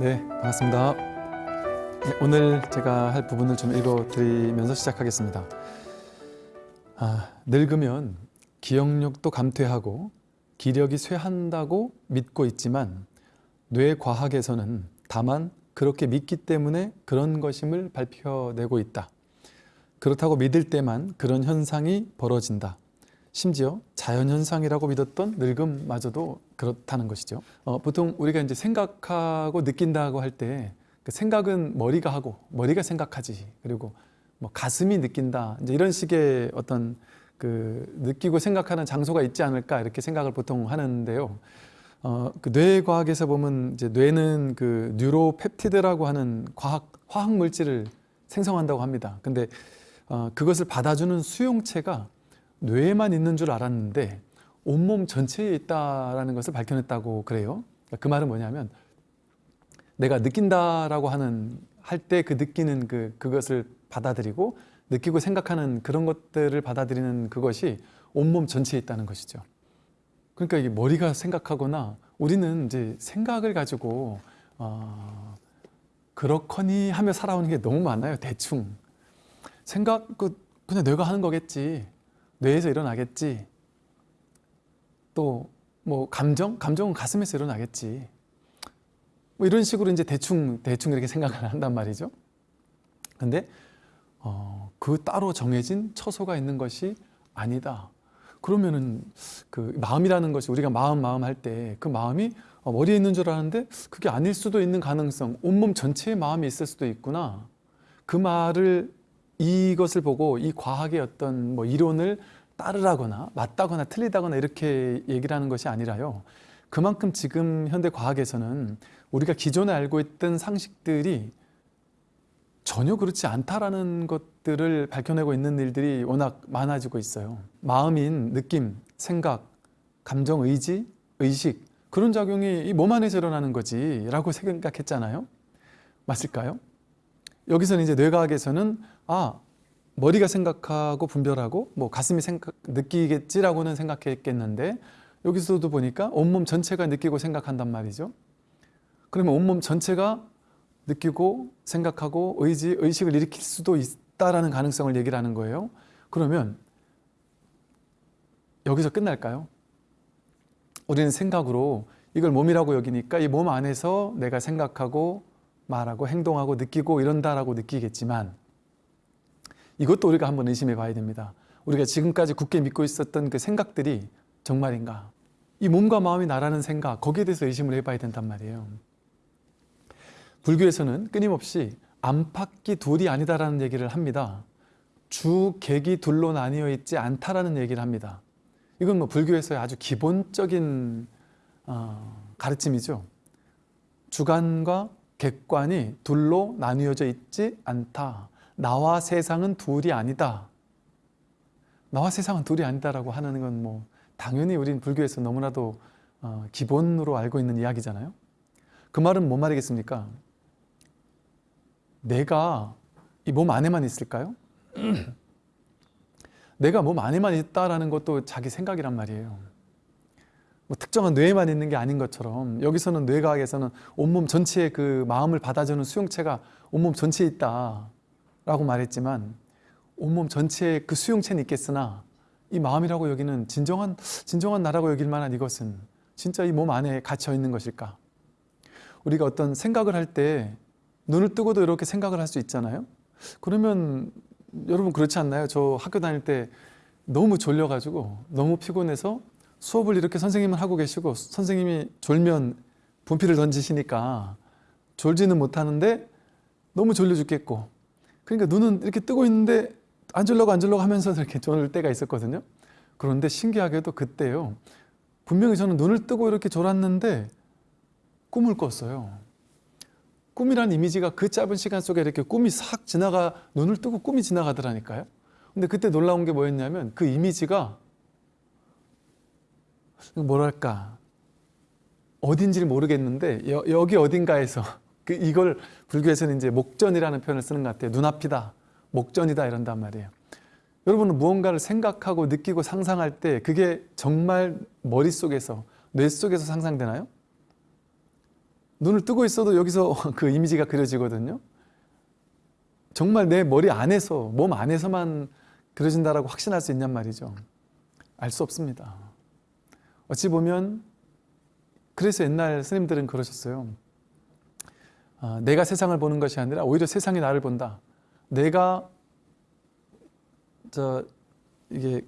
네, 반갑습니다. 네, 오늘 제가 할 부분을 좀 읽어드리면서 시작하겠습니다. 아, 늙으면 기억력도 감퇴하고 기력이 쇠한다고 믿고 있지만 뇌과학에서는 다만 그렇게 믿기 때문에 그런 것임을 발표내고 있다. 그렇다고 믿을 때만 그런 현상이 벌어진다. 심지어 자연현상이라고 믿었던 늙음마저도 그렇다는 것이죠. 어, 보통 우리가 이제 생각하고 느낀다고 할 때 그 생각은 머리가 하고 머리가 생각하지 그리고 뭐 가슴이 느낀다 이제 이런 식의 어떤 그 느끼고 생각하는 장소가 있지 않을까 이렇게 생각을 보통 하는데요. 어, 그 뇌과학에서 보면 이제 뇌는 그 뉴로펩티드라고 하는 과학 화학 물질을 생성한다고 합니다. 근데 어, 그것을 받아주는 수용체가 뇌에만 있는 줄 알았는데 온몸 전체에 있다라는 것을 밝혀냈다고 그래요. 그 말은 뭐냐면 내가 느낀다라고 하는 할 때 그 느끼는 그 그것을 받아들이고 느끼고 생각하는 그런 것들을 받아들이는 그것이 온몸 전체에 있다는 것이죠. 그러니까 이게 머리가 생각하거나 우리는 이제 생각을 가지고 어, 그렇거니 하며 살아오는 게 너무 많아요. 대충 생각 그 그냥 뇌가 하는 거겠지. 뇌에서 일어나겠지. 또 뭐 감정? 감정은 가슴에서 일어나겠지. 뭐 이런 식으로 이제 대충 대충 이렇게 생각을 한단 말이죠. 근데 어, 그 따로 정해진 처소가 있는 것이 아니다. 그러면은 그 마음이라는 것이 우리가 마음 마음 할 때 그 마음이 어, 머리에 있는 줄 아는데 그게 아닐 수도 있는 가능성 온몸 전체에 마음이 있을 수도 있구나 그 말을 이것을 보고 이 과학의 어떤 뭐 이론을 따르라거나 맞다거나 틀리다거나 이렇게 얘기를 하는 것이 아니라요 그만큼 지금 현대 과학에서는 우리가 기존에 알고 있던 상식들이 전혀 그렇지 않다라는 것들을 밝혀내고 있는 일들이 워낙 많아지고 있어요. 마음인 느낌, 생각, 감정, 의지, 의식 그런 작용이 이몸 안에서 일어나는 거지 라고 생각했잖아요. 맞을까요? 여기서는 이제 뇌과학에서는 아 머리가 생각하고 분별하고 뭐 가슴이 생각, 느끼겠지라고는 생각했겠는데 여기서도 보니까 온몸 전체가 느끼고 생각한단 말이죠. 그러면 온몸 전체가 느끼고 생각하고 의지, 의식을 일으킬 수도 있다라는 가능성을 얘기를 하는 거예요. 그러면 여기서 끝날까요? 우리는 생각으로 이걸 몸이라고 여기니까 이 몸 안에서 내가 생각하고 말하고 행동하고 느끼고 이런다라고 느끼겠지만 이것도 우리가 한번 의심해 봐야 됩니다. 우리가 지금까지 굳게 믿고 있었던 그 생각들이 정말인가? 이 몸과 마음이 나라는 생각 거기에 대해서 의심을 해봐야 된단 말이에요. 불교에서는 끊임없이 안팎이 둘이 아니다라는 얘기를 합니다. 주, 객이 둘로 나뉘어 있지 않다라는 얘기를 합니다. 이건 뭐 불교에서의 아주 기본적인 어, 가르침이죠. 주관과 객관이 둘로 나뉘어져 있지 않다. 나와 세상은 둘이 아니다. 나와 세상은 둘이 아니다라고 하는 건 뭐 당연히 우린 불교에서 너무나도 어, 기본으로 알고 있는 이야기잖아요. 그 말은 뭔 말이겠습니까? 내가 이 몸 안에만 있을까요? 내가 몸 안에만 있다라는 것도 자기 생각이란 말이에요. 뭐 특정한 뇌에만 있는 게 아닌 것처럼 여기서는 뇌과학에서는 온몸 전체의 그 마음을 받아주는 수용체가 온몸 전체에 있다 라고 말했지만 온몸 전체에 그 수용체는 있겠으나 이 마음이라고 여기는 진정한 진정한 나라고 여길 만한 이것은 진짜 이 몸 안에 갇혀 있는 것일까? 우리가 어떤 생각을 할 때 눈을 뜨고도 이렇게 생각을 할 수 있잖아요. 그러면 여러분 그렇지 않나요? 저 학교 다닐 때 너무 졸려가지고 너무 피곤해서 수업을 이렇게 선생님은 하고 계시고 선생님이 졸면 분필을 던지시니까 졸지는 못하는데 너무 졸려 죽겠고 그러니까 눈은 이렇게 뜨고 있는데 안 졸려고 안 졸려고 하면서 이렇게 졸을 때가 있었거든요. 그런데 신기하게도 그때요. 분명히 저는 눈을 뜨고 이렇게 졸았는데 꿈을 꿨어요. 꿈이란 이미지가 그 짧은 시간 속에 이렇게 꿈이 싹 지나가 눈을 뜨고 꿈이 지나가더라니까요. 근데 그때 놀라운 게 뭐였냐면 그 이미지가 뭐랄까 어딘지를 모르겠는데 여, 여기 어딘가에서 그 이걸 불교에서는 이제 목전이라는 표현을 쓰는 것 같아요. 눈앞이다, 목전이다 이런단 말이에요. 여러분은 무언가를 생각하고 느끼고 상상할 때 그게 정말 머릿속에서 뇌 속에서 상상되나요? 눈을 뜨고 있어도 여기서 그 이미지가 그려지거든요. 정말 내 머리 안에서, 몸 안에서만 그려진다라고 확신할 수 있냔 말이죠. 알 수 없습니다. 어찌 보면 그래서 옛날 스님들은 그러셨어요. 아, 내가 세상을 보는 것이 아니라 오히려 세상이 나를 본다. 내가 저 이게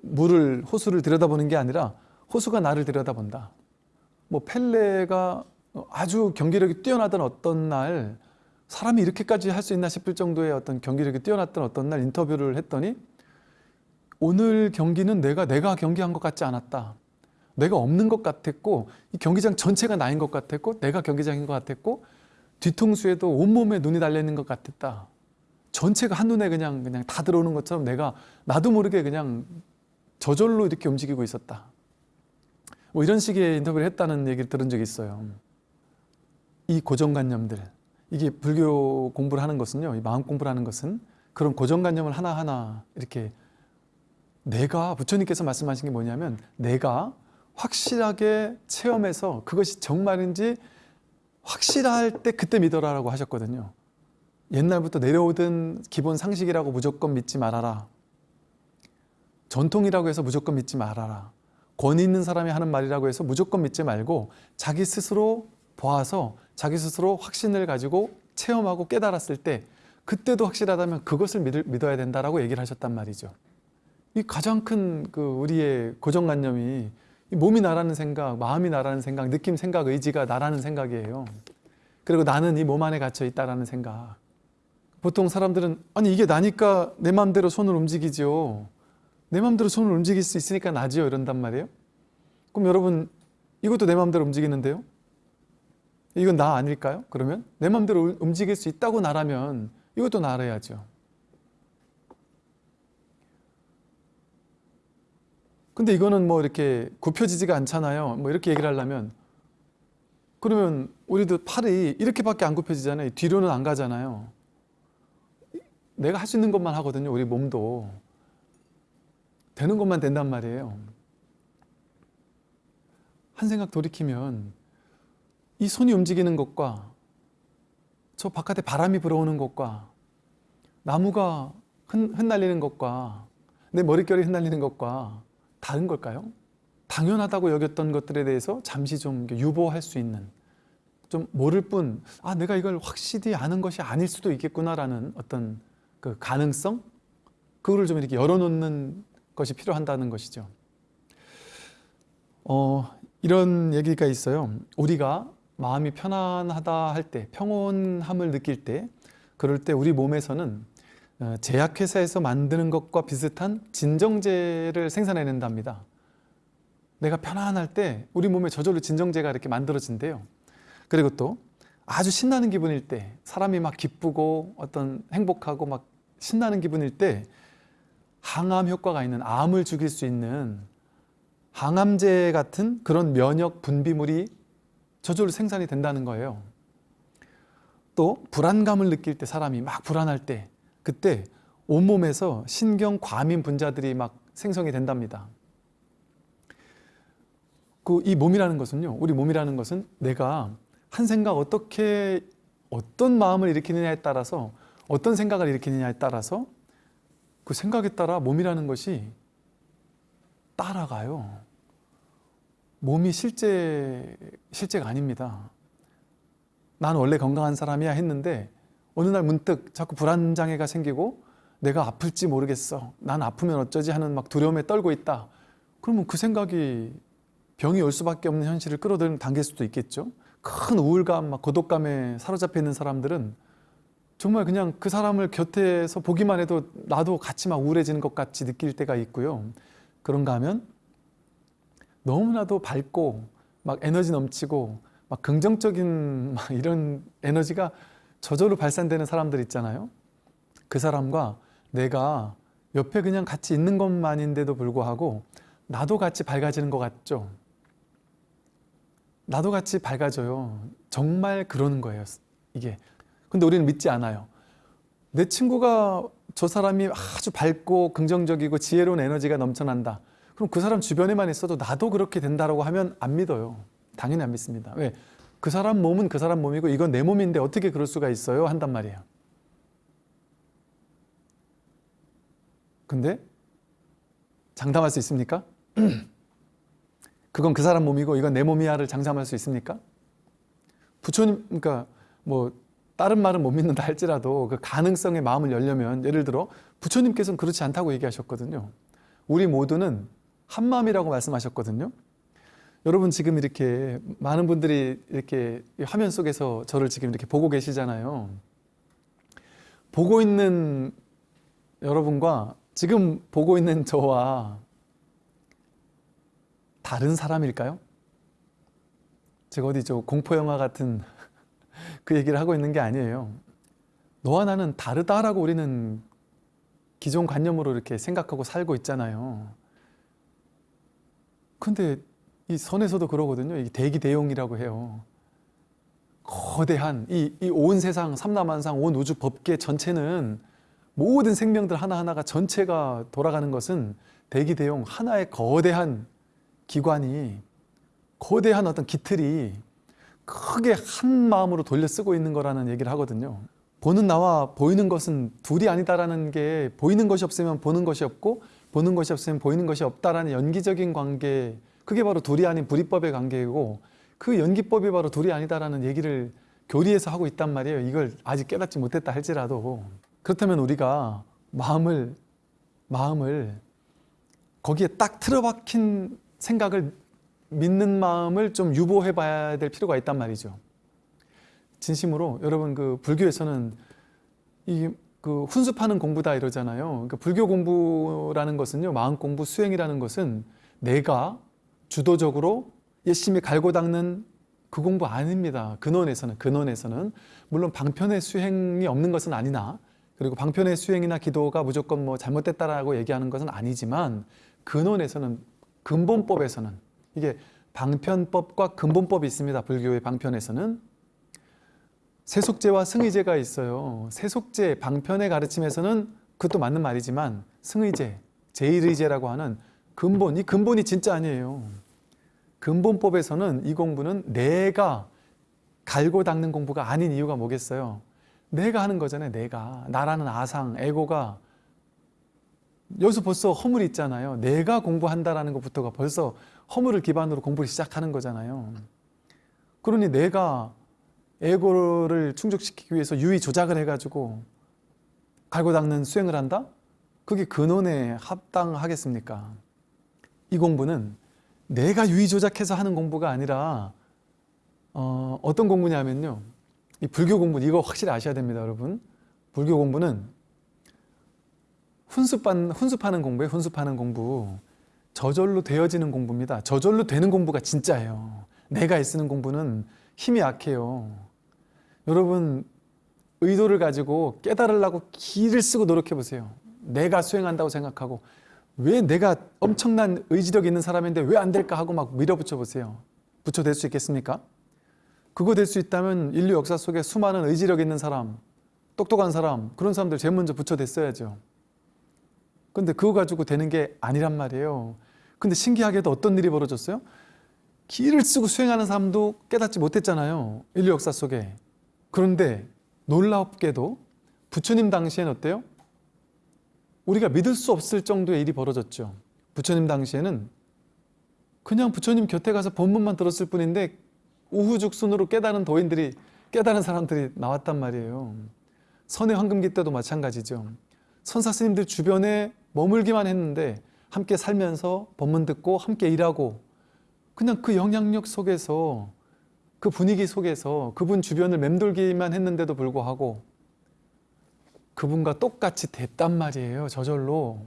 물을 호수를 들여다보는 게 아니라 호수가 나를 들여다본다. 뭐 펠레가 아주 경기력이 뛰어나던 어떤 날 사람이 이렇게까지 할 수 있나 싶을 정도의 어떤 경기력이 뛰어났던 어떤 날 인터뷰를 했더니 오늘 경기는 내가 내가 경기한 것 같지 않았다. 내가 없는 것 같았고 이 경기장 전체가 나인 것 같았고 내가 경기장인 것 같았고 뒤통수에도 온몸에 눈이 달려 있는 것 같았다. 전체가 한눈에 그냥 그냥 다 들어오는 것처럼 내가 나도 모르게 그냥 저절로 이렇게 움직이고 있었다. 뭐 이런 식의 인터뷰를 했다는 얘기를 들은 적이 있어요. 이 고정관념들, 이게 불교 공부를 하는 것은요, 이 마음 공부를 하는 것은 그런 고정관념을 하나하나 이렇게 내가 부처님께서 말씀하신 게 뭐냐면 내가 확실하게 체험해서 그것이 정말인지 확실할 때 그때 믿어라라고 하셨거든요. 옛날부터 내려오던 기본 상식이라고 무조건 믿지 말아라. 전통이라고 해서 무조건 믿지 말아라. 권위 있는 사람이 하는 말이라고 해서 무조건 믿지 말고 자기 스스로 보아서 자기 스스로 확신을 가지고 체험하고 깨달았을 때 그때도 확실하다면 그것을 믿을, 믿어야 된다라고 얘기를 하셨단 말이죠. 이 가장 큰 그 우리의 고정관념이 이 몸이 나라는 생각, 마음이 나라는 생각, 느낌, 생각, 의지가 나라는 생각이에요. 그리고 나는 이 몸 안에 갇혀 있다라는 생각. 보통 사람들은 아니 이게 나니까 내 마음대로 손을 움직이죠. 내 마음대로 손을 움직일 수 있으니까 나지요 이런단 말이에요. 그럼 여러분 이것도 내 마음대로 움직이는데요. 이건 나 아닐까요? 그러면 내 마음대로 움직일 수 있다고 나라면 이것도 나라야죠. 근데 이거는 뭐 이렇게 굽혀지지가 않잖아요. 뭐 이렇게 얘기를 하려면 그러면 우리도 팔이 이렇게밖에 안 굽혀지잖아요. 뒤로는 안 가잖아요. 내가 할 수 있는 것만 하거든요. 우리 몸도 되는 것만 된단 말이에요. 한 생각 돌이키면 이 손이 움직이는 것과 저 바깥에 바람이 불어오는 것과 나무가 흩, 흩날리는 것과 내 머릿결이 흩날리는 것과 다른 걸까요? 당연하다고 여겼던 것들에 대해서 잠시 좀 유보할 수 있는 좀 모를 뿐, 아, 내가 이걸 확실히 아는 것이 아닐 수도 있겠구나라는 어떤 그 가능성? 그거를 좀 이렇게 열어놓는 것이 필요한다는 것이죠. 어, 이런 얘기가 있어요. 우리가 마음이 편안하다 할 때, 평온함을 느낄 때, 그럴 때 우리 몸에서는 어, 제약회사에서 만드는 것과 비슷한 진정제를 생산해낸답니다. 내가 편안할 때 우리 몸에 저절로 진정제가 이렇게 만들어진대요. 그리고 또 아주 신나는 기분일 때 사람이 막 기쁘고 어떤 행복하고 막 신나는 기분일 때 항암 효과가 있는 암을 죽일 수 있는 항암제 같은 그런 면역 분비물이 저절로 생산이 된다는 거예요. 또 불안감을 느낄 때 사람이 막 불안할 때 그때 온몸에서 신경 과민 분자들이 막 생성이 된답니다. 그 이 몸이라는 것은요. 우리 몸이라는 것은 내가 한 생각 어떻게 어떤 마음을 일으키느냐에 따라서 어떤 생각을 일으키느냐에 따라서 그 생각에 따라 몸이라는 것이 따라가요. 몸이 실제 실제가 아닙니다. 난 원래 건강한 사람이야 했는데 어느 날 문득 자꾸 불안장애가 생기고 내가 아플지 모르겠어. 난 아프면 어쩌지 하는 막 두려움에 떨고 있다. 그러면 그 생각이 병이 올 수밖에 없는 현실을 단계일 수도 있겠죠. 큰 우울감, 막 고독감에 사로잡혀 있는 사람들은 정말 그냥 그 사람을 곁에서 보기만 해도 나도 같이 막 우울해지는 것 같이 느낄 때가 있고요. 그런가 하면 너무나도 밝고 막 에너지 넘치고 막 긍정적인 막 이런 에너지가 저절로 발산되는 사람들 있잖아요. 그 사람과 내가 옆에 그냥 같이 있는 것만인데도 불구하고 나도 같이 밝아지는 것 같죠. 나도 같이 밝아져요. 정말 그러는 거예요. 이게. 근데 우리는 믿지 않아요. 내 친구가 저 사람이 아주 밝고 긍정적이고 지혜로운 에너지가 넘쳐난다. 그럼 그 사람 주변에만 있어도 나도 그렇게 된다라고 하면 안 믿어요. 당연히 안 믿습니다. 왜? 그 사람 몸은 그 사람 몸이고 이건 내 몸인데 어떻게 그럴 수가 있어요? 한단 말이에요. 근데 장담할 수 있습니까? 그건 그 사람 몸이고 이건 내 몸이야를 장담할 수 있습니까? 부처님 그러니까 뭐 다른 말은 못 믿는다 할지라도 그 가능성에 마음을 열려면 예를 들어 부처님께서는 그렇지 않다고 얘기하셨거든요. 우리 모두는 한 마음이라고 말씀하셨거든요. 여러분 지금 이렇게 많은 분들이 이렇게 화면 속에서 저를 지금 이렇게 보고 계시잖아요. 보고 있는 여러분과 지금 보고 있는 저와 다른 사람일까요? 제가 어디 저 공포 영화 같은 그 얘기를 하고 있는 게 아니에요. 너와 나는 다르다라고 우리는 기존 관념으로 이렇게 생각하고 살고 있잖아요. 근데 이 선에서도 그러거든요. 이 대기 대용이라고 해요. 거대한 이 온 세상 삼라만상 온 우주 법계 전체는 모든 생명들 하나하나가 전체가 돌아가는 것은 대기 대용 하나의 거대한 기관이 거대한 어떤 기틀이 크게 한 마음으로 돌려 쓰고 있는 거라는 얘기를 하거든요. 보는 나와 보이는 것은 둘이 아니다라는 게 보이는 것이 없으면 보는 것이 없고 보는 것이 없으면 보이는 것이 없다라는 연기적인 관계 그게 바로 둘이 아닌 불이법의 관계이고 그 연기법이 바로 둘이 아니다라는 얘기를 교리에서 하고 있단 말이에요. 이걸 아직 깨닫지 못했다 할지라도 그렇다면 우리가 마음을 마음을 거기에 딱 틀어박힌 생각을 믿는 마음을 좀 유보해 봐야 될 필요가 있단 말이죠. 진심으로 여러분 그 불교에서는 이 그 훈습하는 공부다 이러잖아요. 그러니까 불교 공부라는 것은요. 마음 공부 수행이라는 것은 내가 주도적으로 열심히 갈고 닦는 그 공부 아닙니다. 근원에서는 근원에서는 물론 방편의 수행이 없는 것은 아니나 그리고 방편의 수행이나 기도가 무조건 뭐 잘못됐다라고 얘기하는 것은 아니지만 근원에서는 근본법에서는 이게 방편법과 근본법이 있습니다. 불교의 방편에서는 세속제와 승의제가 있어요. 세속제, 방편의 가르침에서는 그것도 맞는 말이지만 승의제, 제일의제라고 하는 근본, 이 근본이 진짜 아니에요. 근본법에서는 이 공부는 내가 갈고 닦는 공부가 아닌 이유가 뭐겠어요? 내가 하는 거잖아요. 내가. 나라는 아상, 에고가 여기서 벌써 허물이 있잖아요. 내가 공부한다라는 것부터가 벌써 허물을 기반으로 공부를 시작하는 거잖아요. 그러니 내가 에고를 충족시키기 위해서 유의 조작을 해가지고 갈고 닦는 수행을 한다? 그게 근원에 합당하겠습니까? 이 공부는 내가 유의 조작해서 하는 공부가 아니라 어, 어떤 공부냐면요. 이 불교 공부 이거 확실히 아셔야 됩니다, 여러분. 불교 공부는 훈습한, 훈습하는 공부에 훈습하는 공부 저절로 되어지는 공부입니다. 저절로 되는 공부가 진짜예요. 내가 애쓰는 공부는 힘이 약해요. 여러분 의도를 가지고 깨달으려고 기를 쓰고 노력해 보세요. 내가 수행한다고 생각하고 왜 내가 엄청난 의지력 있는 사람인데 왜 안 될까 하고 막 밀어붙여 보세요. 붙여될 수 있겠습니까? 그거 될 수 있다면 인류 역사 속에 수많은 의지력 있는 사람, 똑똑한 사람, 그런 사람들 제일 먼저 붙여댔어야죠. 근데 그거 가지고 되는 게 아니란 말이에요. 근데 신기하게도 어떤 일이 벌어졌어요? 기를 쓰고 수행하는 사람도 깨닫지 못했잖아요. 인류 역사 속에. 그런데 놀랍게도 부처님 당시엔 어때요? 우리가 믿을 수 없을 정도의 일이 벌어졌죠. 부처님 당시에는 그냥 부처님 곁에 가서 본문만 들었을 뿐인데 우후죽순으로 깨달은 도인들이 깨달은 사람들이 나왔단 말이에요. 선의 황금기 때도 마찬가지죠. 선사 스님들 주변에 머물기만 했는데 함께 살면서 법문 듣고 함께 일하고 그냥 그 영향력 속에서 그 분위기 속에서 그분 주변을 맴돌기만 했는데도 불구하고 그분과 똑같이 됐단 말이에요. 저절로.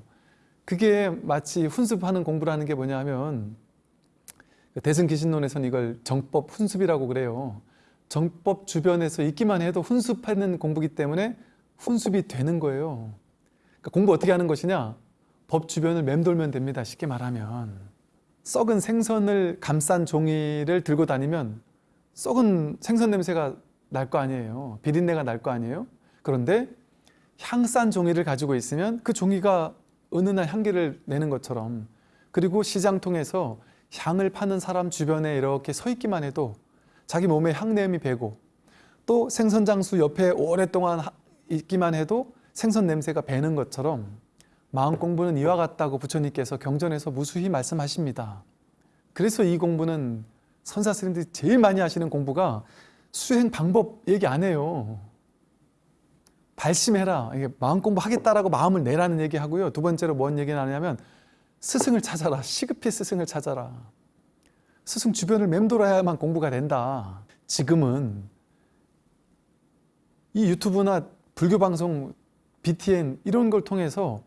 그게 마치 훈습하는 공부라는 게 뭐냐 하면 대승기신론에서는 이걸 정법 훈습이라고 그래요. 정법 주변에서 있기만 해도 훈습하는 공부기 때문에 훈습이 되는 거예요. 그러니까 공부 어떻게 하는 것이냐? 법 주변을 맴돌면 됩니다. 쉽게 말하면. 썩은 생선을 감싼 종이를 들고 다니면 썩은 생선 냄새가 날 거 아니에요. 비린내가 날 거 아니에요. 그런데 향싼 종이를 가지고 있으면 그 종이가 은은한 향기를 내는 것처럼 그리고 시장 통해서 향을 파는 사람 주변에 이렇게 서 있기만 해도 자기 몸에 향냄이 배고 또 생선 장수 옆에 오랫동안 하- 있기만 해도 생선 냄새가 배는 것처럼 마음 공부는 이와 같다고 부처님께서 경전에서 무수히 말씀하십니다. 그래서 이 공부는 선사 스님들이 제일 많이 하시는 공부가 수행 방법 얘기 안 해요. 발심해라. 마음 공부하겠다라고 마음을 내라는 얘기 하고요. 두 번째로 뭔 얘기를 하냐면 스승을 찾아라. 시급히 스승을 찾아라. 스승 주변을 맴돌아야만 공부가 된다. 지금은 이 유튜브나 불교 방송, BTN 이런 걸 통해서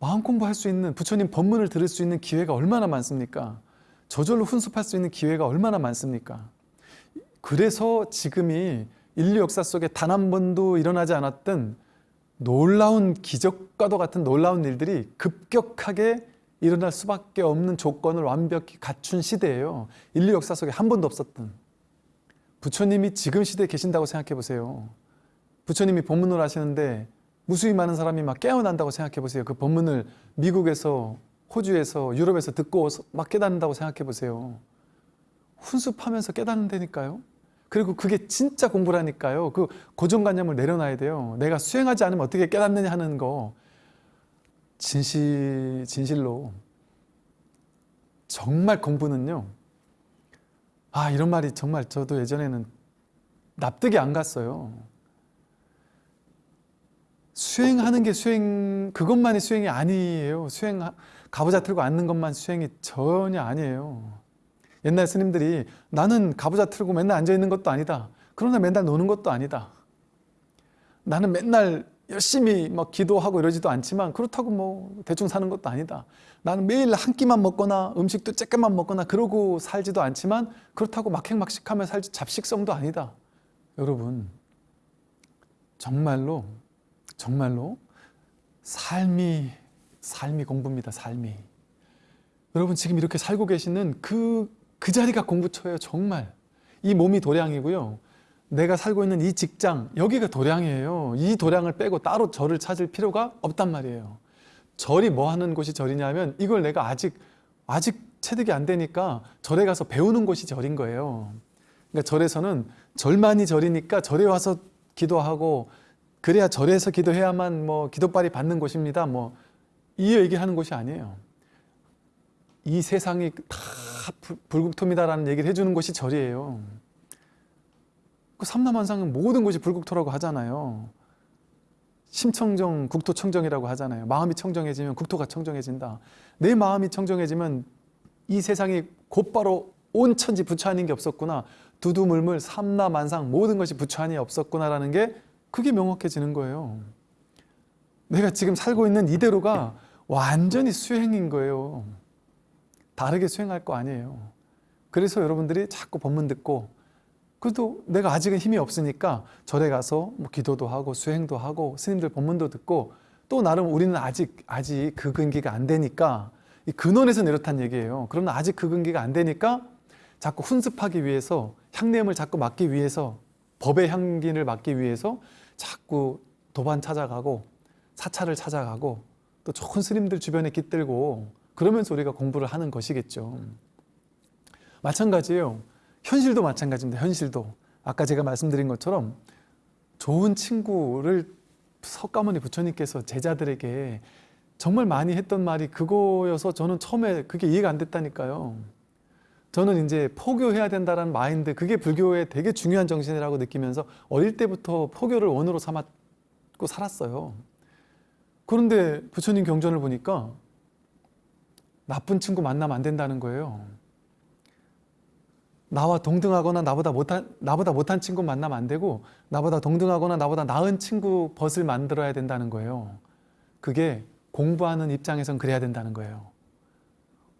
마음 공부할 수 있는 부처님 법문을 들을 수 있는 기회가 얼마나 많습니까? 저절로 훈습할 수 있는 기회가 얼마나 많습니까? 그래서 지금이 인류 역사 속에 단 한 번도 일어나지 않았던 놀라운 기적과도 같은 놀라운 일들이 급격하게 일어날 수밖에 없는 조건을 완벽히 갖춘 시대예요. 인류 역사 속에 한 번도 없었던. 부처님이 지금 시대에 계신다고 생각해 보세요. 부처님이 법문을 하시는데 무수히 많은 사람이 막 깨어난다고 생각해 보세요. 그 법문을 미국에서, 호주에서, 유럽에서 듣고 막 깨닫는다고 생각해 보세요. 훈습하면서 깨닫는다니까요. 그리고 그게 진짜 공부라니까요. 그 고정관념을 내려놔야 돼요. 내가 수행하지 않으면 어떻게 깨닫느냐 하는 거. 진실, 진실로. 정말 공부는요. 아, 이런 말이 정말 저도 예전에는 납득이 안 갔어요. 수행하는 게 수행, 그것만이 수행이 아니에요. 수행, 가부좌 틀고 앉는 것만 수행이 전혀 아니에요. 옛날 스님들이 나는 가부좌 틀고 맨날 앉아 있는 것도 아니다. 그러나 맨날 노는 것도 아니다. 나는 맨날 열심히 막 기도하고 이러지도 않지만 그렇다고 뭐 대충 사는 것도 아니다. 나는 매일 한 끼만 먹거나 음식도 쬐끔만 먹거나 그러고 살지도 않지만 그렇다고 막행막식하며 살지 잡식성도 아니다. 여러분 정말로 정말로 삶이 삶이 공부입니다. 삶이 여러분 지금 이렇게 살고 계시는 그, 그 자리가 공부처예요. 정말 이 몸이 도량이고요. 내가 살고 있는 이 직장 여기가 도량이에요. 이 도량을 빼고 따로 절을 찾을 필요가 없단 말이에요. 절이 뭐 하는 곳이 절이냐면 이걸 내가 아직 아직 체득이 안 되니까 절에 가서 배우는 곳이 절인 거예요. 그러니까 절에서는 절만이 절이니까 절에 와서 기도하고 그래야 절에서 기도해야만 뭐 기도빨이 받는 곳입니다. 뭐 이 얘기하는 곳이 아니에요. 이 세상이 다 불- 불국토입니다라는 얘기를 해주는 곳이 절이에요. 그 삼남한상은 모든 곳이 불국토라고 하잖아요. 심청정, 국토청정이라고 하잖아요. 마음이 청정해지면 국토가 청정해진다. 내 마음이 청정해지면 이 세상이 곧바로 온 천지 부처 아닌 게 없었구나. 두두물물 삼남한상 모든 것이 부처 아니 없었구나라는 게 그게 명확해지는 거예요. 내가 지금 살고 있는 이대로가 완전히 수행인 거예요. 다르게 수행할 거 아니에요. 그래서 여러분들이 자꾸 법문 듣고 그래도 내가 아직은 힘이 없으니까 절에 가서 뭐 기도도 하고 수행도 하고 스님들 법문도 듣고 또 나름 우리는 아직 아직 그 근기가 안 되니까 이 근원에서 내렸단 얘기예요. 그러나 아직 그 근기가 안 되니까 자꾸 훈습하기 위해서 향냄을 자꾸 맡기 위해서 법의 향기를 맡기 위해서 자꾸 도반 찾아가고 사찰을 찾아가고 또 좋은 스님들 주변에 깃들고 그러면서 우리가 공부를 하는 것이겠죠. 마찬가지예요. 현실도 마찬가지입니다. 현실도 아까 제가 말씀드린 것처럼 좋은 친구를 석가모니 부처님께서 제자들에게 정말 많이 했던 말이 그거여서 저는 처음에 그게 이해가 안 됐다니까요. 저는 이제 포교해야 된다는 마인드 그게 불교의 되게 중요한 정신이라고 느끼면서 어릴 때부터 포교를 원으로 삼았고 살았어요. 그런데 부처님 경전을 보니까 나쁜 친구 만나면 안 된다는 거예요. 나와 동등하거나 나보다 못한 나보다 못한 친구 만나면 안 되고 나보다 동등하거나 나보다 나은 친구 벗을 만들어야 된다는 거예요. 그게 공부하는 입장에선 그래야 된다는 거예요.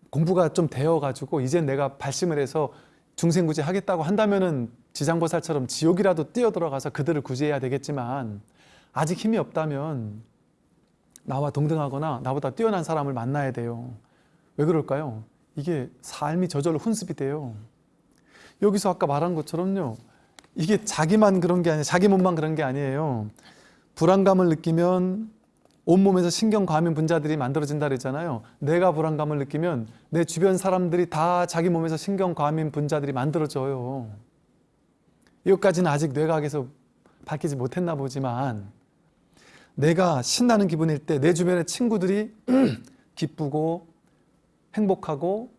공부가 좀 되어 가지고 이제 내가 발심을 해서 중생구제 하겠다고 한다면은 지장보살처럼 지옥이라도 뛰어 들어가서 그들을 구제해야 되겠지만 아직 힘이 없다면 나와 동등하거나 나보다 뛰어난 사람을 만나야 돼요. 왜 그럴까요? 이게 삶이 저절로 훈습이 돼요. 여기서 아까 말한 것처럼요. 이게 자기만 그런 게 아니에요. 자기 몸만 그런 게 아니에요. 불안감을 느끼면 온몸에서 신경과민 분자들이 만들어진다 그랬잖아요. 내가 불안감을 느끼면 내 주변 사람들이 다 자기 몸에서 신경과민 분자들이 만들어져요. 이것까지는 아직 뇌과학에서 밝히지 못했나 보지만 내가 신나는 기분일 때 내 주변의 친구들이 기쁘고 행복하고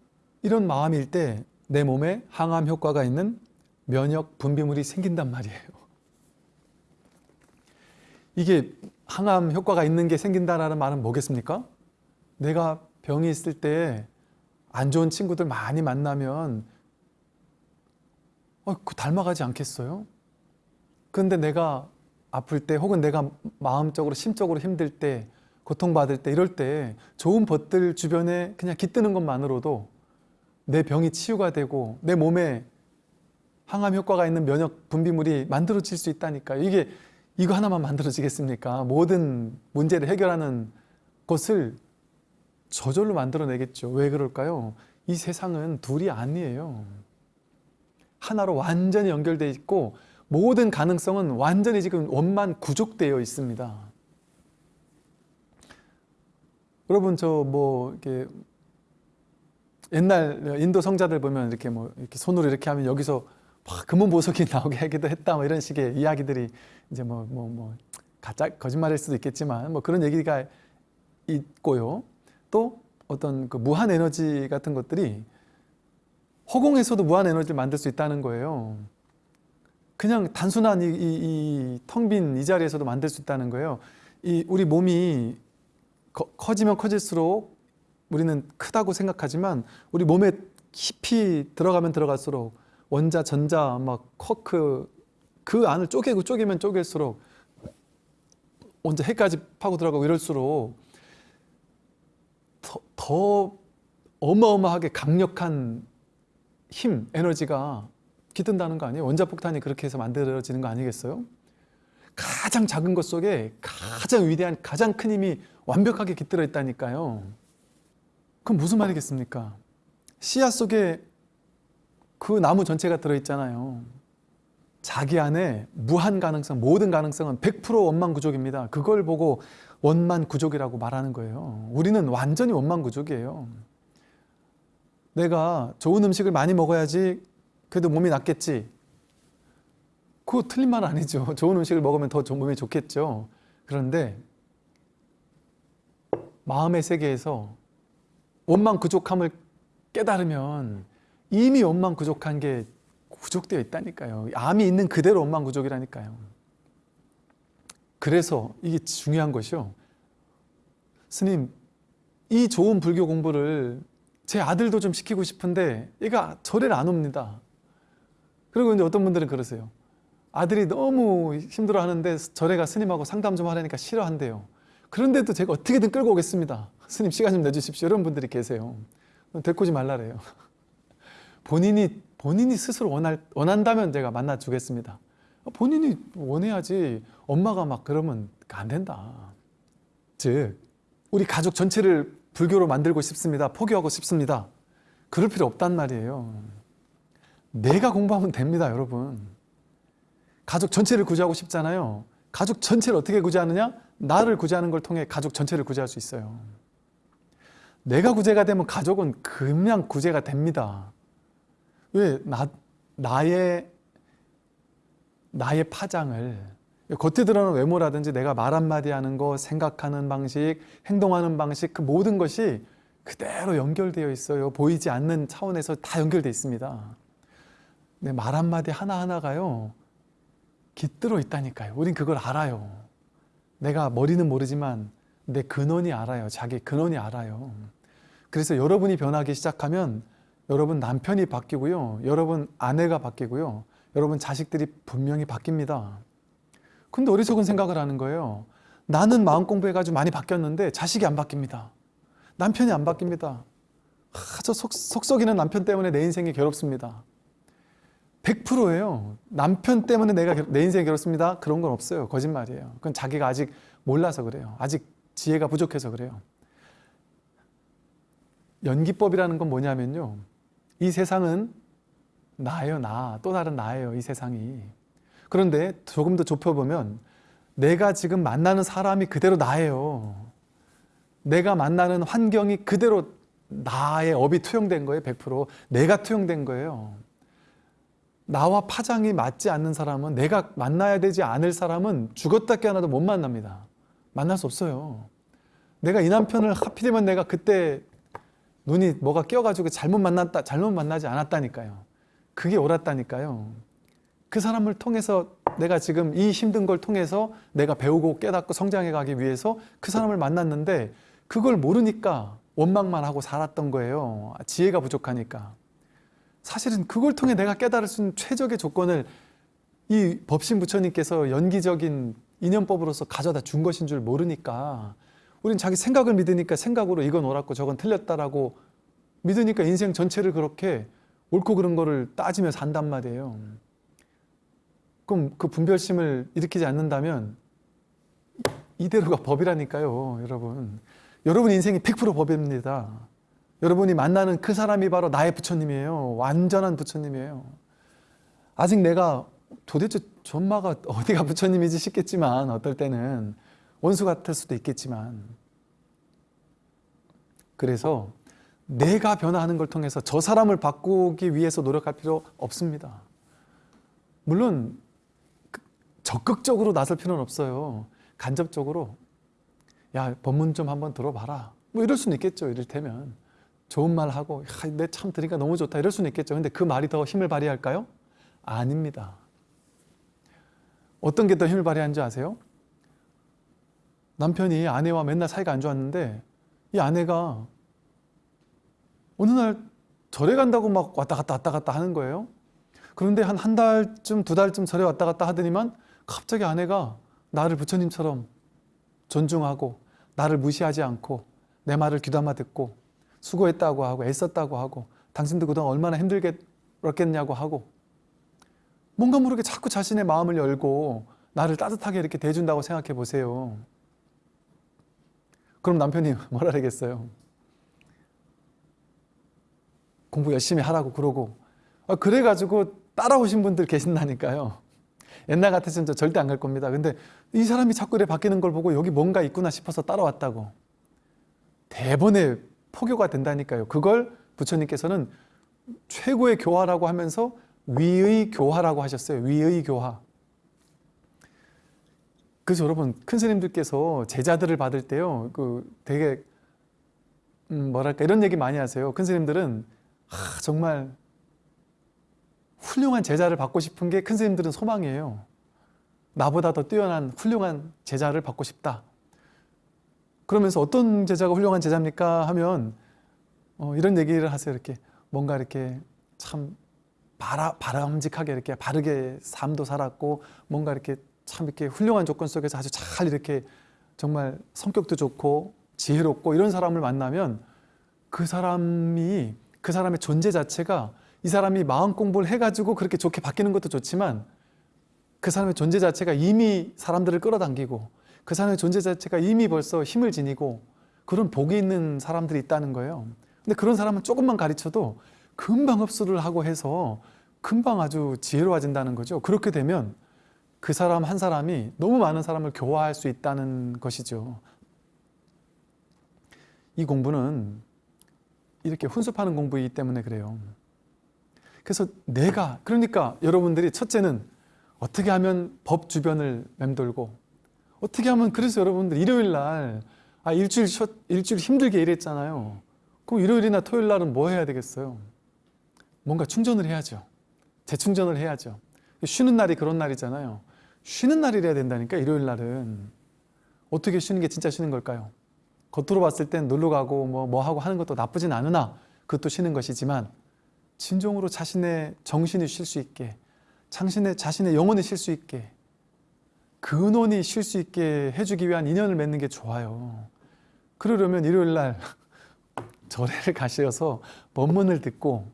이런 마음일 때 내 몸에 항암 효과가 있는 면역 분비물이 생긴단 말이에요. 이게 항암 효과가 있는 게 생긴다라는 말은 뭐겠습니까? 내가 병이 있을 때 안 좋은 친구들 많이 만나면 어, 그 닮아가지 않겠어요? 그런데 내가 아플 때 혹은 내가 마음적으로 심적으로 힘들 때 고통받을 때 이럴 때 좋은 벗들 주변에 그냥 깃드는 것만으로도 내 병이 치유가 되고 내 몸에 항암 효과가 있는 면역 분비물이 만들어질 수 있다니까요. 이게 이거 하나만 만들어지겠습니까? 모든 문제를 해결하는 것을 저절로 만들어내겠죠. 왜 그럴까요? 이 세상은 둘이 아니에요. 하나로 완전히 연결되어 있고 모든 가능성은 완전히 지금 원만 구족되어 있습니다. 여러분 저 뭐 이렇게 옛날 인도 성자들 보면 이렇게 뭐 이렇게 손으로 이렇게 하면 여기서 막 금은 보석이 나오게 하기도 했다 뭐 이런 식의 이야기들이 이제 뭐뭐 뭐 가짜 거짓말일 수도 있겠지만 뭐 그런 얘기가 있고요. 또 어떤 그 무한 에너지 같은 것들이 허공에서도 무한 에너지를 만들 수 있다는 거예요. 그냥 단순한 이 텅빈이 자리에서도 만들 수 있다는 거예요. 이 우리 몸이 커, 커지면 커질수록 우리는 크다고 생각하지만 우리 몸에 깊이 들어가면 들어갈수록 원자, 전자, 막 쿼크 그 안을 쪼개고 쪼개면 쪼갤수록 원자 핵까지 파고 들어가고 이럴수록 더, 더 어마어마하게 강력한 힘, 에너지가 깃든다는 거 아니에요? 원자폭탄이 그렇게 해서 만들어지는 거 아니겠어요? 가장 작은 것 속에 가장 위대한 가장 큰 힘이 완벽하게 깃들어 있다니까요. 그럼 무슨 말이겠습니까? 씨앗 속에 그 나무 전체가 들어있잖아요. 자기 안에 무한 가능성, 모든 가능성은 100% 원만구족입니다. 그걸 보고 원만구족이라고 말하는 거예요. 우리는 완전히 원만구족이에요. 내가 좋은 음식을 많이 먹어야지 그래도 몸이 낫겠지. 그거 틀린 말 아니죠. 좋은 음식을 먹으면 더 몸이 좋겠죠. 그런데 마음의 세계에서 원만구족함을 깨달으면 이미 원만구족한 게 구족되어 있다니까요. 암이 있는 그대로 원만구족이라니까요. 그래서 이게 중요한 것이요. 스님, 이 좋은 불교 공부를 제 아들도 좀 시키고 싶은데 얘가 절에를 안 옵니다. 그리고 이제 어떤 분들은 그러세요. 아들이 너무 힘들어 하는데 절에가 스님하고 상담 좀 하려니까 싫어한대요. 그런데도 제가 어떻게든 끌고 오겠습니다. 스님 시간 좀 내주십시오. 이런 분들이 계세요. 데리고 지 말라래요. 본인이 본인이 스스로 원할, 원한다면 제가 만나 주겠습니다. 본인이 원해야지 엄마가 막 그러면 안 된다. 즉 우리 가족 전체를 불교로 만들고 싶습니다. 포교하고 싶습니다. 그럴 필요 없단 말이에요. 내가 공부하면 됩니다, 여러분. 가족 전체를 구제하고 싶잖아요. 가족 전체를 어떻게 구제하느냐? 나를 구제하는 걸 통해 가족 전체를 구제할 수 있어요. 내가 구제가 되면 가족은 그냥 구제가 됩니다. 왜? 나, 나의, 나의 파장을 겉에 드러나는 외모라든지 내가 말 한마디 하는 거, 생각하는 방식, 행동하는 방식 그 모든 것이 그대로 연결되어 있어요. 보이지 않는 차원에서 다 연결되어 있습니다. 내말 한마디 하나하나가요. 깃들어 있다니까요. 우린 그걸 알아요. 내가 머리는 모르지만 내 근원이 알아요. 자기 근원이 알아요. 그래서 여러분이 변하기 시작하면 여러분 남편이 바뀌고요. 여러분 아내가 바뀌고요. 여러분 자식들이 분명히 바뀝니다. 근데 어리석은 생각을 하는 거예요. 나는 마음 공부해가지고 많이 바뀌었는데 자식이 안 바뀝니다. 남편이 안 바뀝니다. 아, 저 속, 속썩이는 남편 때문에 내 인생이 괴롭습니다. 100%예요. 남편 때문에 내가 내 인생이 괴롭습니다. 그런 건 없어요. 거짓말이에요. 그건 자기가 아직 몰라서 그래요. 아직 지혜가 부족해서 그래요. 연기법이라는 건 뭐냐면요. 이 세상은 나예요, 나. 또 다른 나예요, 이 세상이. 그런데 조금 더 좁혀보면 내가 지금 만나는 사람이 그대로 나예요. 내가 만나는 환경이 그대로 나의 업이 투영된 거예요. 100% 내가 투영된 거예요. 나와 파장이 맞지 않는 사람은 내가 만나야 되지 않을 사람은 죽었다 깨어나도 못 만납니다. 만날 수 없어요. 내가 이 남편을 하필이면 내가 그때 눈이 뭐가 끼어가지고 잘못 만났다, 잘못 만나지 않았다니까요. 그게 옳았다니까요. 그 사람을 통해서 내가 지금 이 힘든 걸 통해서 내가 배우고 깨닫고 성장해 가기 위해서 그 사람을 만났는데 그걸 모르니까 원망만 하고 살았던 거예요. 지혜가 부족하니까. 사실은 그걸 통해 내가 깨달을 수 있는 최적의 조건을 이 법신 부처님께서 연기적인 인연법으로서 가져다 준 것인 줄 모르니까 우린 자기 생각을 믿으니까 생각으로 이건 옳았고 저건 틀렸다라고 믿으니까 인생 전체를 그렇게 옳고 그른 거를 따지며 산단 말이에요. 그럼 그 분별심을 일으키지 않는다면 이대로가 법이라니까요, 여러분. 여러분 인생이 100% 법입니다. 여러분이 만나는 그 사람이 바로 나의 부처님이에요. 완전한 부처님이에요. 아직 내가 도대체 전마가 어디가 부처님이지 싶겠지만 어떨 때는 원수 같을 수도 있겠지만 그래서 내가 변화하는 걸 통해서 저 사람을 바꾸기 위해서 노력할 필요 없습니다. 물론 그 적극적으로 나설 필요는 없어요. 간접적으로 야 법문 좀 한번 들어봐라. 뭐 이럴 수는 있겠죠. 이를테면 좋은 말 하고 내 참 들으니까 너무 좋다 이럴 수는 있겠죠. 근데 그 말이 더 힘을 발휘할까요? 아닙니다. 어떤 게 더 힘을 발휘하는지 아세요? 남편이 아내와 맨날 사이가 안 좋았는데 이 아내가 어느 날 절에 간다고 막 왔다 갔다 왔다 갔다 하는 거예요. 그런데 한 한 달쯤 두 달쯤 절에 왔다 갔다 하더니만 갑자기 아내가 나를 부처님처럼 존중하고 나를 무시하지 않고 내 말을 귀담아 듣고 수고했다고 하고 애썼다고 하고 당신도 그동안 얼마나 힘들겠냐고 하고 뭔가 모르게 자꾸 자신의 마음을 열고 나를 따뜻하게 이렇게 대해준다고 생각해 보세요. 그럼 남편이 뭐라 그러겠어요? 공부 열심히 하라고 그러고 아, 그래가지고 따라오신 분들 계신다니까요. 옛날 같았으면 저 절대 안 갈 겁니다. 근데 이 사람이 자꾸 이래 바뀌는 걸 보고 여기 뭔가 있구나 싶어서 따라왔다고. 대번에 포교가 된다니까요. 그걸 부처님께서는 최고의 교화라고 하면서 위의 교화라고 하셨어요. 위의 교화. 그래서 여러분 큰 스님들께서 제자들을 받을 때요. 그 되게 음 뭐랄까 이런 얘기 많이 하세요. 큰 스님들은 아, 정말 훌륭한 제자를 받고 싶은 게 큰 스님들은 소망이에요. 나보다 더 뛰어난 훌륭한 제자를 받고 싶다. 그러면서 어떤 제자가 훌륭한 제자입니까? 하면 어, 이런 얘기를 하세요. 이렇게 뭔가 이렇게 참 바라, 바람직하게 이렇게 바르게 삶도 살았고 뭔가 이렇게 참 이렇게 훌륭한 조건 속에서 아주 잘 이렇게 정말 성격도 좋고 지혜롭고 이런 사람을 만나면 그 사람이 그 사람의 존재 자체가 이 사람이 마음 공부를 해가지고 그렇게 좋게 바뀌는 것도 좋지만 그 사람의 존재 자체가 이미 사람들을 끌어당기고 그 사람의 존재 자체가 이미 벌써 힘을 지니고 그런 복이 있는 사람들이 있다는 거예요. 근데 그런 사람은 조금만 가르쳐도 금방 흡수를 하고 해서 금방 아주 지혜로워진다는 거죠. 그렇게 되면 그 사람 한 사람이 너무 많은 사람을 교화할 수 있다는 것이죠. 이 공부는 이렇게 훈습하는 공부이기 때문에 그래요. 그래서 내가 그러니까 여러분들이 첫째는 어떻게 하면 법 주변을 맴돌고 어떻게 하면 그래서 여러분들 일요일 날 아, 일주일 쉬, 일주일 힘들게 일했잖아요. 그럼 일요일이나 토요일 날은 뭐 해야 되겠어요? 뭔가 충전을 해야죠. 재충전을 해야죠. 쉬는 날이 그런 날이잖아요. 쉬는 날이래야 된다니까 일요일 날은 어떻게 쉬는 게 진짜 쉬는 걸까요? 겉으로 봤을 땐 놀러 가고 뭐, 뭐 하고 하는 것도 나쁘진 않으나 그것도 쉬는 것이지만 진정으로 자신의 정신이 쉴 수 있게 자신의, 자신의 영혼이 쉴 수 있게 근원이 쉴 수 있게 해주기 위한 인연을 맺는 게 좋아요. 그러려면 일요일 날 절에를 가셔서 법문을 듣고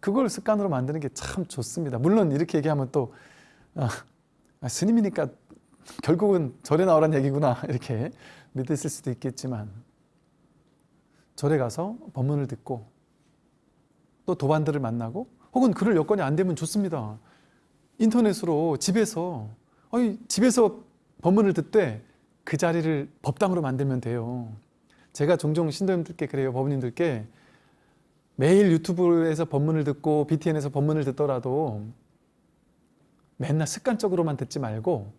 그걸 습관으로 만드는 게 참 좋습니다. 물론 이렇게 얘기하면 또 아, 아, 스님이니까 결국은 절에 나오란 얘기구나 이렇게 믿으실 수도 있겠지만 절에 가서 법문을 듣고 또 도반들을 만나고 혹은 그럴 여건이 안 되면 좋습니다. 인터넷으로 집에서 아니 집에서 법문을 듣되 그 자리를 법당으로 만들면 돼요. 제가 종종 신도님들께 그래요. 법원님들께 매일 유튜브에서 법문을 듣고 BTN에서 법문을 듣더라도 맨날 습관적으로만 듣지 말고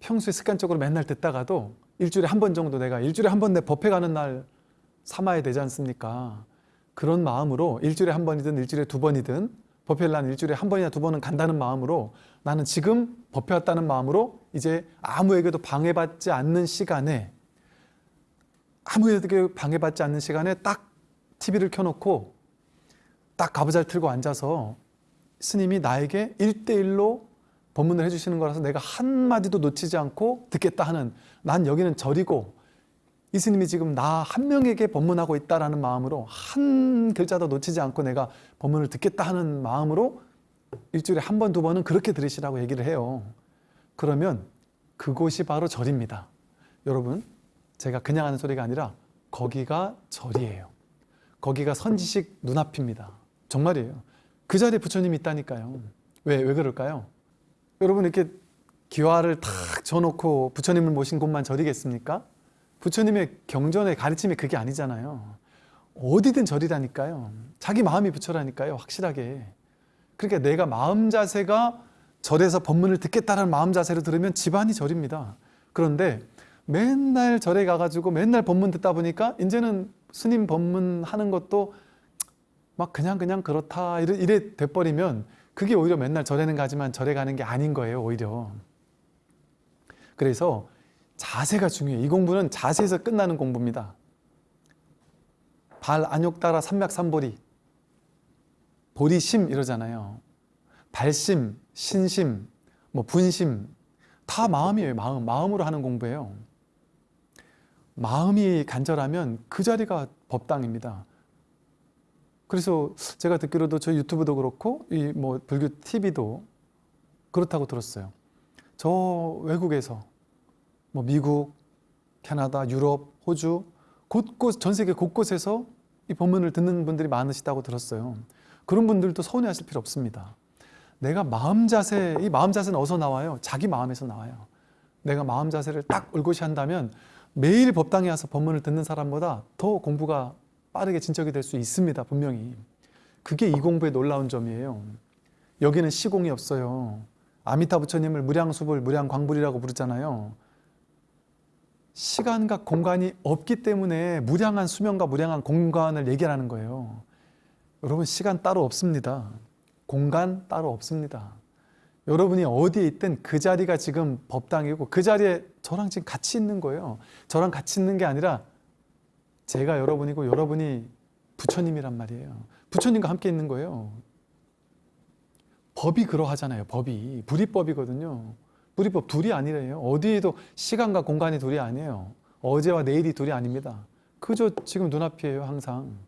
평소에 습관적으로 맨날 듣다가도 일주일에 한 번 정도 내가 일주일에 한 번 내 법회 가는 날 삼아야 되지 않습니까? 그런 마음으로 일주일에 한 번이든 일주일에 두 번이든 법회를 난 일주일에 한 번이나 두 번은 간다는 마음으로 나는 지금 법회 왔다는 마음으로 이제 아무에게도 방해받지 않는 시간에 아무에게 방해받지 않는 시간에 딱 TV를 켜놓고 딱 가부잘 틀고 앉아서 스님이 나에게 일대일로 법문을 해주시는 거라서 내가 한마디도 놓치지 않고 듣겠다 하는 난 여기는 절이고 이 스님이 지금 나 한 명에게 법문하고 있다라는 마음으로 한 글자도 놓치지 않고 내가 법문을 듣겠다 하는 마음으로 일주일에 한 번, 두 번은 그렇게 들으시라고 얘기를 해요. 그러면 그곳이 바로 절입니다. 여러분, 제가 그냥 하는 소리가 아니라 거기가 절이에요. 거기가 선지식 눈앞입니다. 정말이에요. 그 자리에 부처님이 있다니까요. 왜, 왜 그럴까요? 여러분 이렇게 기와를 탁 져놓고 부처님을 모신 곳만 절이겠습니까? 부처님의 경전의 가르침이 그게 아니잖아요. 어디든 절이라니까요. 자기 마음이 부처라니까요. 확실하게. 그러니까 내가 마음 자세가 절에서 법문을 듣겠다는 마음 자세로 들으면 집안이 절입니다. 그런데 맨날 절에 가가지고 맨날 법문 듣다 보니까 이제는 스님 법문 하는 것도 막 그냥 그냥 그렇다 이래, 이래 돼버리면 그게 오히려 맨날 절에는 가지만 절에 가는 게 아닌 거예요 오히려 그래서 자세가 중요해요. 이 공부는 자세에서 끝나는 공부입니다. 발 안욕 따라 삼맥삼보리 보리심 이러잖아요. 발심, 신심, 뭐 분심 다 마음이에요 마음. 마음으로 하는 공부예요. 마음이 간절하면 그 자리가 법당입니다. 그래서 제가 듣기로도 저희 유튜브도 그렇고 이 뭐 불교 TV도 그렇다고 들었어요. 저 외국에서 뭐 미국, 캐나다, 유럽, 호주 곳곳 전 세계 곳곳에서 이 법문을 듣는 분들이 많으시다고 들었어요. 그런 분들도 서운해하실 필요 없습니다. 내가 마음 자세, 이 마음 자세는 어디서 나와요? 자기 마음에서 나와요. 내가 마음 자세를 딱 올곧이 한다면 매일 법당에 와서 법문을 듣는 사람보다 더 공부가 빠르게 진척이 될 수 있습니다. 분명히. 그게 이 공부의 놀라운 점이에요. 여기는 시공이 없어요. 아미타 부처님을 무량수불, 무량광불이라고 부르잖아요. 시간과 공간이 없기 때문에 무량한 수명과 무량한 공간을 얘기하는 거예요. 여러분 시간 따로 없습니다. 공간 따로 없습니다. 여러분이 어디에 있든 그 자리가 지금 법당이고 그 자리에 저랑 지금 같이 있는 거예요. 저랑 같이 있는 게 아니라 제가 여러분이고 여러분이 부처님이란 말이에요. 부처님과 함께 있는 거예요. 법이 그러하잖아요. 법이 불이법이거든요. 불이법 둘이 아니래요. 어디에도 시간과 공간이 둘이 아니에요. 어제와 내일이 둘이 아닙니다. 그저 지금 눈앞이에요. 항상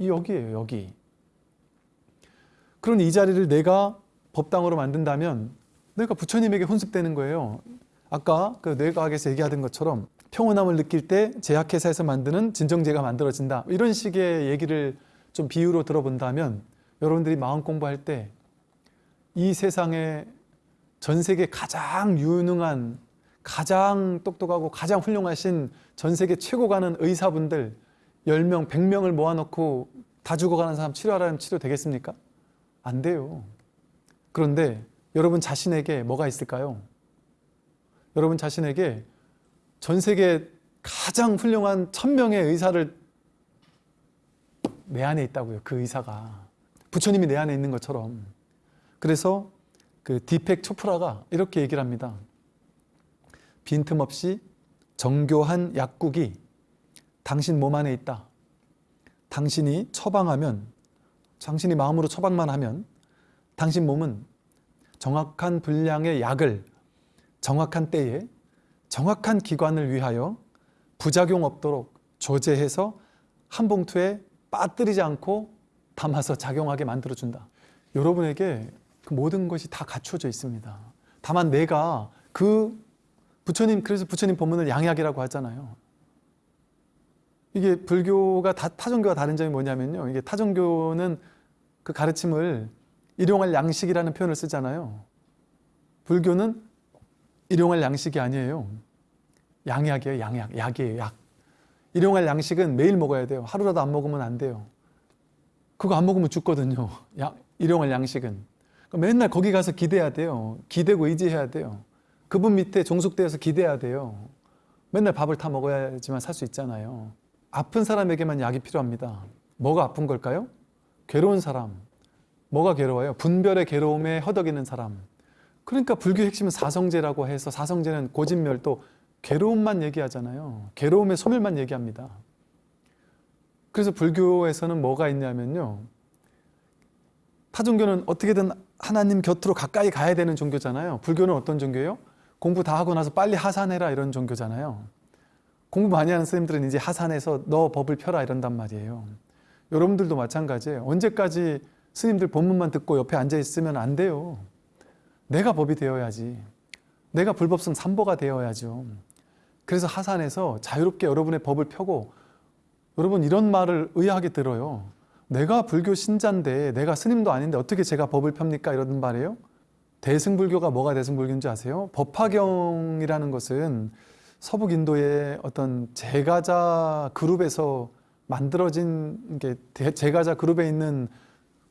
여기에요. 여기. 그런 이 자리를 내가 법당으로 만든다면 내가 부처님에게 혼습되는 거예요. 아까 그 뇌과학에서 얘기하던 것처럼 평온함을 느낄 때 제약회사에서 만드는 진정제가 만들어진다. 이런 식의 얘기를 좀 비유로 들어본다면 여러분들이 마음 공부할 때 이 세상에 전 세계 가장 유능한 가장 똑똑하고 가장 훌륭하신 전 세계 최고 가는 의사분들 10명, 100명을 모아놓고 다 죽어가는 사람 치료하라면 치료 되겠습니까? 안 돼요. 그런데 여러분 자신에게 뭐가 있을까요? 여러분 자신에게 전 세계 가장 훌륭한 천명의 의사를 내 안에 있다고요. 그 의사가. 부처님이 내 안에 있는 것처럼. 그래서 그 디펙 초프라가 이렇게 얘기를 합니다. 빈틈없이 정교한 약국이 당신 몸 안에 있다. 당신이 처방하면, 당신이 마음으로 처방만 하면 당신 몸은 정확한 분량의 약을 정확한 때에 정확한 기관을 위하여 부작용 없도록 조제해서 한 봉투에 빠뜨리지 않고 담아서 작용하게 만들어준다. 여러분에게 그 모든 것이 다 갖춰져 있습니다. 다만 내가 그 부처님, 그래서 부처님 법문을 양약이라고 하잖아요. 이게 불교가 다, 타종교와 다른 점이 뭐냐면요. 이게 타종교는 그 가르침을 일용할 양식이라는 표현을 쓰잖아요. 불교는 일용할 양식이 아니에요. 양약이에요. 양약. 약이에요. 약. 일용할 양식은 매일 먹어야 돼요. 하루라도 안 먹으면 안 돼요. 그거 안 먹으면 죽거든요. 야, 일용할 양식은. 그러니까 맨날 거기 가서 기대야 돼요. 기대고 의지해야 돼요. 그분 밑에 종속되어서 기대야 돼요. 맨날 밥을 타 먹어야지만 살 수 있잖아요. 아픈 사람에게만 약이 필요합니다. 뭐가 아픈 걸까요? 괴로운 사람. 뭐가 괴로워요? 분별의 괴로움에 허덕이는 사람. 그러니까 불교 핵심은 사성제라고 해서 사성제는 고진멸도 괴로움만 얘기하잖아요. 괴로움의 소멸만 얘기합니다. 그래서 불교에서는 뭐가 있냐면요. 타종교는 어떻게든 하나님 곁으로 가까이 가야 되는 종교잖아요. 불교는 어떤 종교예요? 공부 다 하고 나서 빨리 하산해라 이런 종교잖아요. 공부 많이 하는 스님들은 이제 하산해서 너 법을 펴라 이런단 말이에요. 여러분들도 마찬가지예요. 언제까지 스님들 본문만 듣고 옆에 앉아 있으면 안 돼요. 내가 법이 되어야지. 내가 불법성 삼보가 되어야죠. 그래서 하산해서 자유롭게 여러분의 법을 펴고 여러분 이런 말을 의아하게 들어요. 내가 불교 신자인데 내가 스님도 아닌데 어떻게 제가 법을 펴니까 이러는 말이에요. 대승불교가 뭐가 대승불교인지 아세요? 법화경이라는 것은 서북 인도의 어떤 제가자 그룹에서 만들어진 게 대- 제가자 그룹에 있는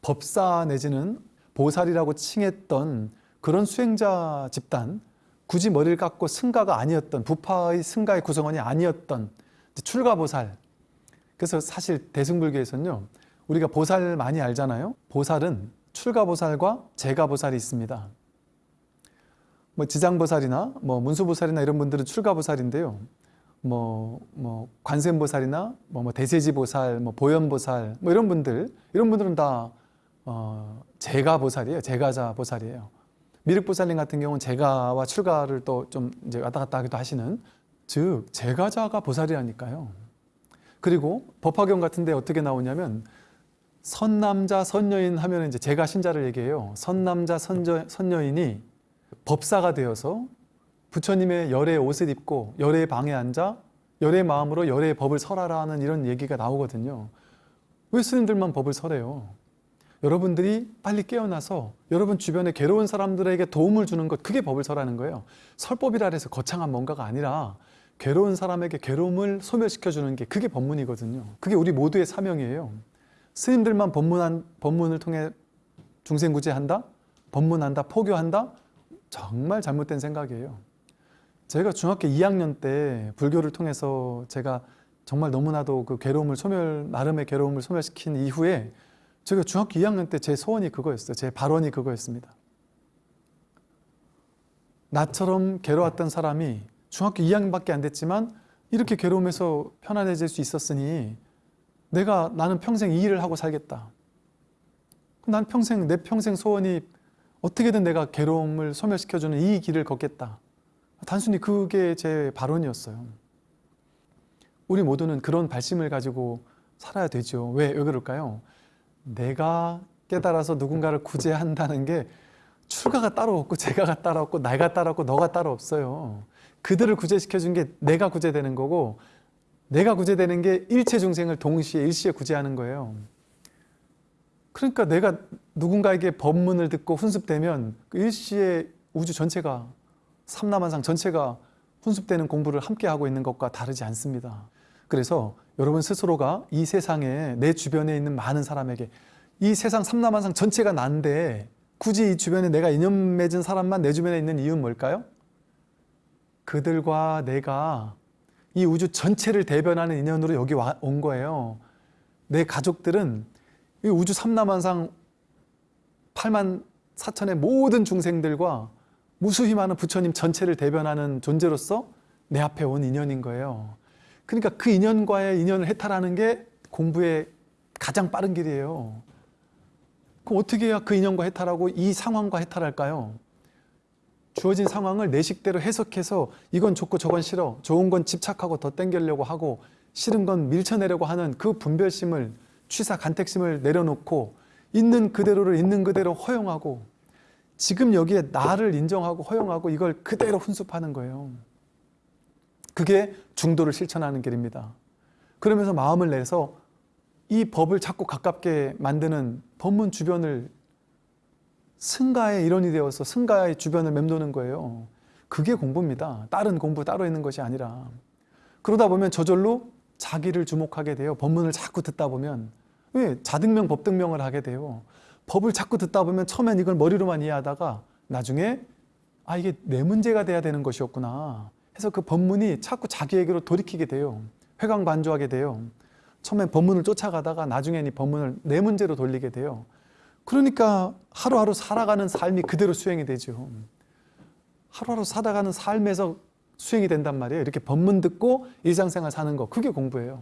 법사 내지는 보살이라고 칭했던 그런 수행자 집단 굳이 머리를 깎고 승가가 아니었던 부파의 승가의 구성원이 아니었던 출가보살 그래서 사실 대승불교에서는요 우리가 보살 많이 알잖아요? 보살은 출가보살과 제가보살이 있습니다. 뭐 지장보살이나 뭐 문수보살이나 이런 분들은 출가보살인데요. 뭐, 뭐 관세음보살이나 뭐, 뭐 대세지보살, 뭐 보현보살 뭐 이런 분들 이런 분들은 다 어, 제가보살이에요. 제가자보살이에요. 미륵보살님 같은 경우는 제가와 출가를 또 좀 이제 왔다 갔다 하기도 하시는 즉 제가자가 보살이라니까요. 그리고 법화경 같은 데 어떻게 나오냐면 선남자 선여인 하면 이제 제가 신자를 얘기해요. 선남자 선저, 선여인이 법사가 되어서 부처님의 열의 옷을 입고 열의 방에 앉아 열의 마음으로 열의 법을 설하라는 이런 얘기가 나오거든요. 왜 스님들만 법을 설해요? 여러분들이 빨리 깨어나서 여러분 주변에 괴로운 사람들에게 도움을 주는 것 그게 법을 설하는 거예요. 설법이라 해서 거창한 뭔가가 아니라 괴로운 사람에게 괴로움을 소멸시켜 주는 게 그게 법문이거든요. 그게 우리 모두의 사명이에요. 스님들만 법문한 법문을 통해 중생 구제한다, 법문한다, 포교한다 정말 잘못된 생각이에요. 제가 중학교 2학년 때 불교를 통해서 제가 정말 너무나도 그 괴로움을 소멸 나름의 괴로움을 소멸시킨 이후에 제가 중학교 2학년 때 제 소원이 그거였어요. 제 발언이 그거였습니다. 나처럼 괴로웠던 사람이 중학교 2학년밖에 안 됐지만 이렇게 괴로움에서 편안해질 수 있었으니 내가 나는 평생 이 일을 하고 살겠다. 난 평생 내 평생 소원이 어떻게든 내가 괴로움을 소멸시켜주는 이 길을 걷겠다. 단순히 그게 제 발언이었어요. 우리 모두는 그런 발심을 가지고 살아야 되죠. 왜, 왜 그럴까요? 내가 깨달아서 누군가를 구제한다는 게 출가가 따로 없고 제가가 따로 없고 내가 따로 없고 너가 따로 없어요. 그들을 구제시켜 준 게 내가 구제되는 거고 내가 구제되는 게 일체 중생을 동시에 일시에 구제하는 거예요. 그러니까 내가 누군가에게 법문을 듣고 훈습되면 그 일시에 우주 전체가 삼라만상 전체가 훈습되는 공부를 함께 하고 있는 것과 다르지 않습니다. 그래서 여러분 스스로가 이 세상에 내 주변에 있는 많은 사람에게 이 세상 삼라만상 전체가 난데 굳이 이 주변에 내가 인연 맺은 사람만 내 주변에 있는 이유는 뭘까요? 그들과 내가 이 우주 전체를 대변하는 인연으로 여기 와- 온 거예요. 내 가족들은 이 우주 삼라만상 8만 4천의 모든 중생들과 무수히 많은 부처님 전체를 대변하는 존재로서 내 앞에 온 인연인 거예요. 그러니까 그 인연과의 인연을 해탈하는 게 공부의 가장 빠른 길이에요. 그럼 어떻게 해야 그 인연과 해탈하고 이 상황과 해탈할까요? 주어진 상황을 내 식대로 해석해서 이건 좋고 저건 싫어 좋은 건 집착하고 더 땡기려고 하고 싫은 건 밀쳐내려고 하는 그 분별심을 취사 간택심을 내려놓고 있는 그대로를 있는 그대로 허용하고 지금 여기에 나를 인정하고 허용하고 이걸 그대로 훈습하는 거예요. 그게 중도를 실천하는 길입니다. 그러면서 마음을 내서 이 법을 자꾸 가깝게 만드는 법문 주변을 승가의 일원이 되어서 승가의 주변을 맴도는 거예요. 그게 공부입니다. 다른 공부 따로 있는 것이 아니라 그러다 보면 저절로 자기를 주목하게 돼요. 법문을 자꾸 듣다 보면 왜 자등명 법등명을 하게 돼요. 법을 자꾸 듣다 보면 처음엔 이걸 머리로만 이해하다가 나중에 아 이게 내 문제가 돼야 되는 것이었구나 해서 그 법문이 자꾸 자기에게로 돌이키게 돼요. 회광반조하게 돼요. 처음엔 법문을 쫓아가다가 나중엔 이 법문을 내 문제로 돌리게 돼요. 그러니까 하루하루 살아가는 삶이 그대로 수행이 되죠. 하루하루 살아가는 삶에서 수행이 된단 말이에요. 이렇게 법문 듣고 일상생활 사는 거 그게 공부예요.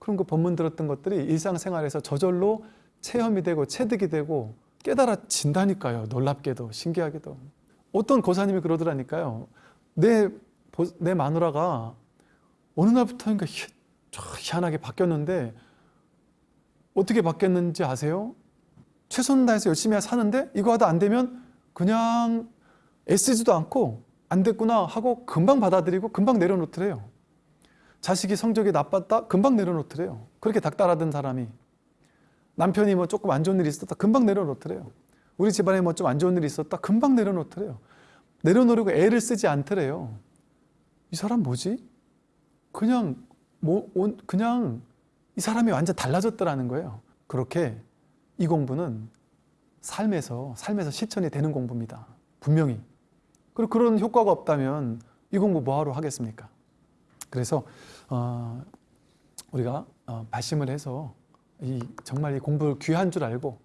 그런 그 법문 들었던 것들이 일상생활에서 저절로 체험이 되고 체득이 되고 깨달아진다니까요. 놀랍게도 신기하게도. 어떤 고사님이 그러더라니까요. 내, 보- 내 마누라가 어느 날부터인가 희, 저 희한하게 바뀌었는데 어떻게 바뀌었는지 아세요? 최선을 다해서 열심히 사는데 이거 하다 안 되면 그냥 애쓰지도 않고 안 됐구나 하고 금방 받아들이고 금방 내려놓더래요. 자식이 성적이 나빴다? 금방 내려놓더래요. 그렇게 닥달하던 사람이 남편이 뭐 조금 안 좋은 일이 있었다? 금방 내려놓더래요. 우리 집안에 뭐 좀 안 좋은 일이 있었다? 금방 내려놓더래요. 내려놓으려고 애를 쓰지 않더래요. 이 사람 뭐지? 그냥 뭐 온- 그냥 이 사람이 완전 달라졌더라는 거예요. 그렇게 이 공부는 삶에서 삶에서 실천이 되는 공부입니다. 분명히. 그리고 그런 효과가 없다면 이 공부 뭐하러 하겠습니까? 그래서 어, 우리가 어, 발심을 해서 이 정말 이 공부를 귀한 줄 알고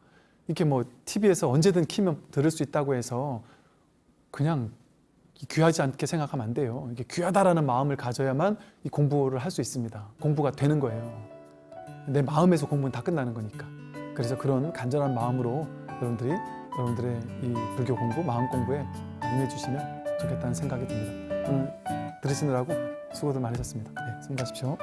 이렇게 뭐 TV에서 언제든 키면 들을 수 있다고 해서 그냥 귀하지 않게 생각하면 안 돼요. 이게 귀하다라는 마음을 가져야만 이 공부를 할 수 있습니다. 공부가 되는 거예요. 내 마음에서 공부는 다 끝나는 거니까. 그래서 그런 간절한 마음으로 여러분들이 여러분들의 이 불교 공부, 마음 공부에 임해주시면 좋겠다는 생각이 듭니다. 오늘 들으시느라고 수고들 많으셨습니다. 네, 수고하십시오.